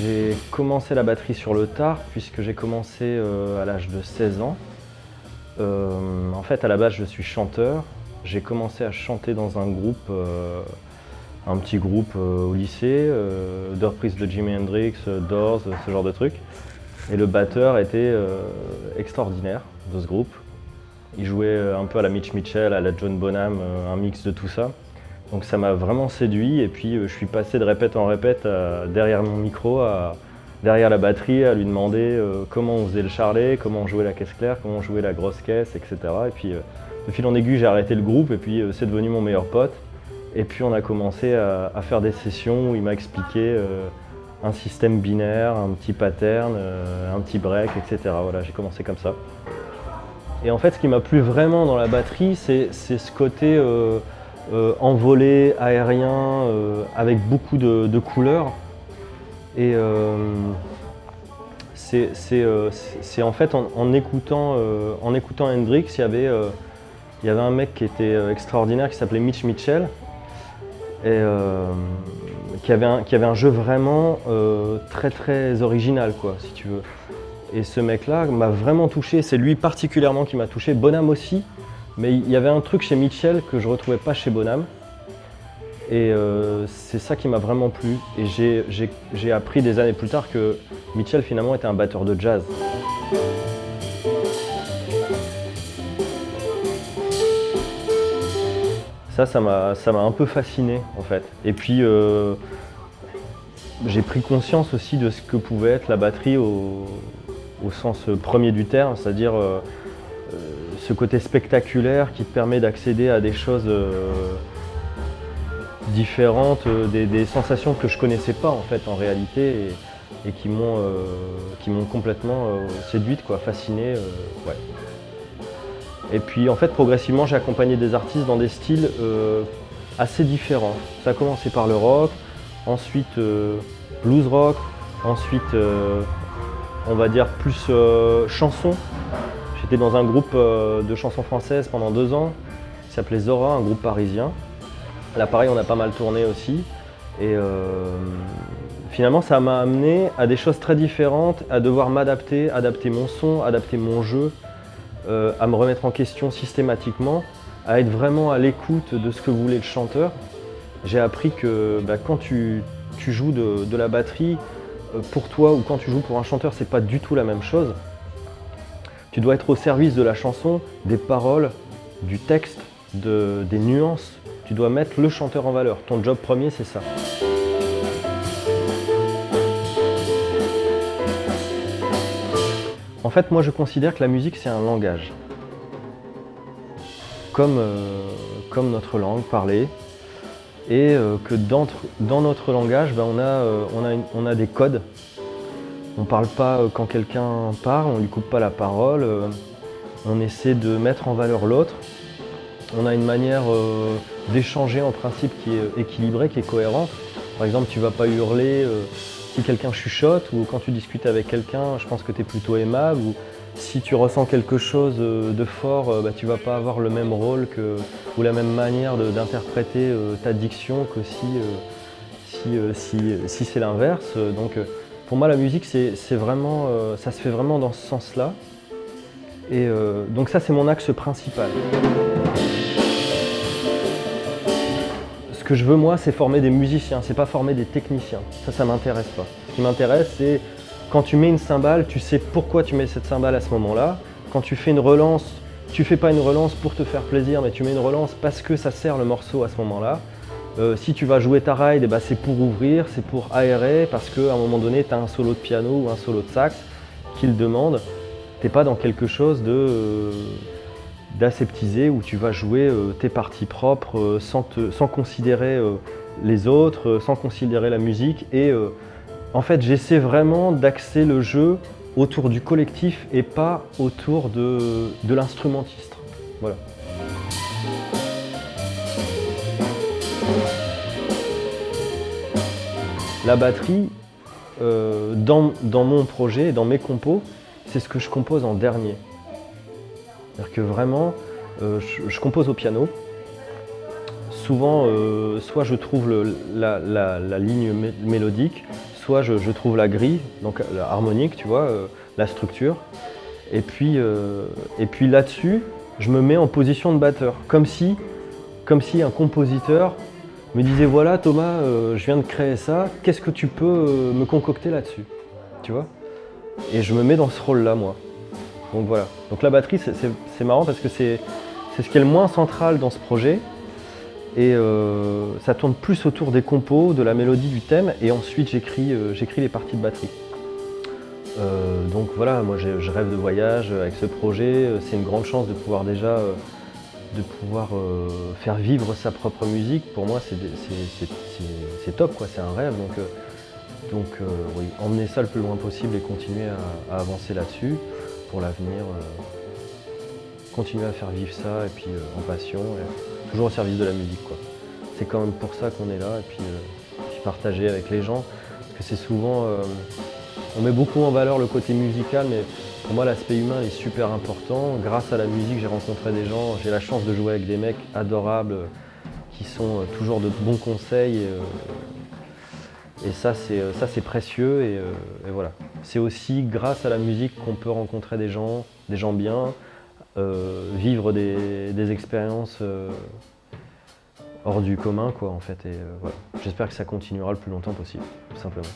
J'ai commencé la batterie sur le tard puisque j'ai commencé euh, à l'âge de 16 ans. Euh, en fait, à la base, je suis chanteur. J'ai commencé à chanter dans un groupe, euh, un petit groupe au lycée, de reprise de Jimi Hendrix, Doors, ce genre de trucs. Et le batteur était extraordinaire de ce groupe. Il jouait un peu à la Mitch Mitchell, à la John Bonham, un mix de tout ça. Donc ça m'a vraiment séduit et puis euh, je suis passé de répète en répète derrière mon micro, derrière la batterie, à lui demander euh, comment on faisait le charlet, comment on jouait la caisse claire, comment on jouait la grosse caisse, etc. Et puis euh, de fil en aiguille, j'ai arrêté le groupe et puis c'est devenu mon meilleur pote. Et puis on a commencé à, faire des sessions où il m'a expliqué un système binaire, un petit pattern, un petit break, etc. Voilà, j'ai commencé comme ça. Et en fait, ce qui m'a plu vraiment dans la batterie, c'est ce côté euh, envolé, aérien, euh, avec beaucoup de, couleurs. Et euh, c'est en fait en, écoutant, en écoutant Hendrix, il y, avait, il y avait un mec qui était extraordinaire qui s'appelait Mitch Mitchell et qui, avait un, qui avait un jeu vraiment très très original quoi, si tu veux. Et ce mec-là m'a vraiment touché, c'est lui particulièrement qui m'a touché, Bonham aussi, mais il y avait un truc chez Mitchell que je retrouvais pas chez Bonham. Et euh, c'est ça qui m'a vraiment plu. Et j'ai appris des années plus tard que Mitchell finalement était un batteur de jazz. Ça, ça m'a un peu fasciné en fait. Et puis euh, j'ai pris conscience aussi de ce que pouvait être la batterie au, sens premier du terme, c'est-à-dire euh, ce côté spectaculaire qui te permet d'accéder à des choses euh, différentes, euh, des, sensations que je connaissais pas en fait en réalité et, qui m'ont euh, complètement séduite, quoi, fascinée. Et puis en fait progressivement j'ai accompagné des artistes dans des styles assez différents. Ça a commencé par le rock, ensuite blues rock, ensuite on va dire plus chanson J'étais dans un groupe euh, de chansons françaises pendant deux ans, qui s'appelait Zora, un groupe parisien. Là pareil, on a pas mal tourné aussi. Et euh, finalement, ça m'a amené à des choses très différentes, à devoir m'adapter, adapter mon son, adapter mon jeu, euh, à me remettre en question systématiquement, à être vraiment à l'écoute de ce que voulait le chanteur. J'ai appris que bah, quand tu, joues de, de, la batterie, pour toi ou quand tu joues pour un chanteur, c'est pas du tout la même chose. Tu dois être au service de la chanson, des paroles, du texte, des nuances. Tu dois mettre le chanteur en valeur. Ton job premier, c'est ça. En fait, moi, je considère que la musique, c'est un langage. Comme, euh, notre langue parlée. Et euh, que dans, notre langage, ben, euh, on a des codes on ne parle pas euh, quand quelqu'un parle, on ne lui coupe pas la parole, euh, on essaie de mettre en valeur l'autre. On a une manière euh, d'échanger en principe qui est équilibrée, qui est cohérente. Par exemple, tu ne vas pas hurler si quelqu'un chuchote ou quand tu discutes avec quelqu'un, je pense que tu es plutôt aimable. Ou si tu ressens quelque chose de fort, bah, tu ne vas pas avoir le même rôle ou la même manière d'interpréter ta diction que si, c'est l'inverse. Pour moi, la musique, c'est vraiment, euh, ça se fait vraiment dans ce sens-là. Et euh, donc ça, c'est mon axe principal. Ce que je veux, moi, c'est former des musiciens, c'est pas former des techniciens. Ça, ça m'intéresse pas. Ce qui m'intéresse, c'est quand tu mets une cymbale, tu sais pourquoi tu mets cette cymbale à ce moment-là. Quand tu fais une relance, tu fais pas une relance pour te faire plaisir, mais tu mets une relance parce que ça sert le morceau à ce moment-là. Euh, si tu vas jouer ta ride, eh ben, c'est pour ouvrir, c'est pour aérer, parce qu'à un moment donné, tu as un solo de piano ou un solo de sax qui le demande. Tu n'es pas dans quelque chose euh, d'aseptisé où tu vas jouer euh, tes parties propres sans, sans, considérer les autres, sans considérer la musique. Et en fait, j'essaie vraiment d'axer le jeu autour du collectif et pas autour de, de l'instrumentiste. Voilà. La batterie, euh, dans, mon projet, dans mes compos, c'est ce que je compose en dernier. C'est-à-dire que vraiment, euh, je, compose au piano. Souvent, euh, soit je trouve la, ligne mélodique, soit je, trouve la grille, donc la harmonique, tu vois, la structure, et puis, et puis là-dessus, je me mets en position de batteur, comme si, comme si un compositeur me disait voilà Thomas, euh, je viens de créer ça, qu'est-ce que tu peux euh, me concocter là-dessus Tu vois? Et je me mets dans ce rôle-là, moi. Donc voilà. Donc la batterie, c'est- marrant parce que c'est ce qui est le moins central dans ce projet. Et euh, ça tourne plus autour des compos, de la mélodie, du thème, et ensuite j'écris les parties de batterie. Donc voilà, moi je rêve de voyage avec ce projet. C'est une grande chance de pouvoir déjà de pouvoir euh, faire vivre sa propre musique. Pour moi, c'est top, quoi. C'est un rêve. Donc, euh, donc euh, oui, emmener ça le plus loin possible et continuer à, avancer là-dessus pour l'avenir. continuer à faire vivre ça et puis en passion, toujours au service de la musique, quoi. C'est quand même pour ça qu'on est là et puis, partager avec les gens. Parce que c'est souvent. on met beaucoup en valeur le côté musical, mais pour moi, l'aspect humain est super important. Grâce à la musique, j'ai rencontré des gens, j'ai la chance de jouer avec des mecs adorables euh, qui sont euh, toujours de bons conseils. Et, euh, ça, c'est précieux. Et, voilà. C'est aussi grâce à la musique qu'on peut rencontrer des gens, des gens bien, vivre des, des expériences hors du commun, quoi, en fait. J'espère que ça continuera le plus longtemps possible, tout simplement.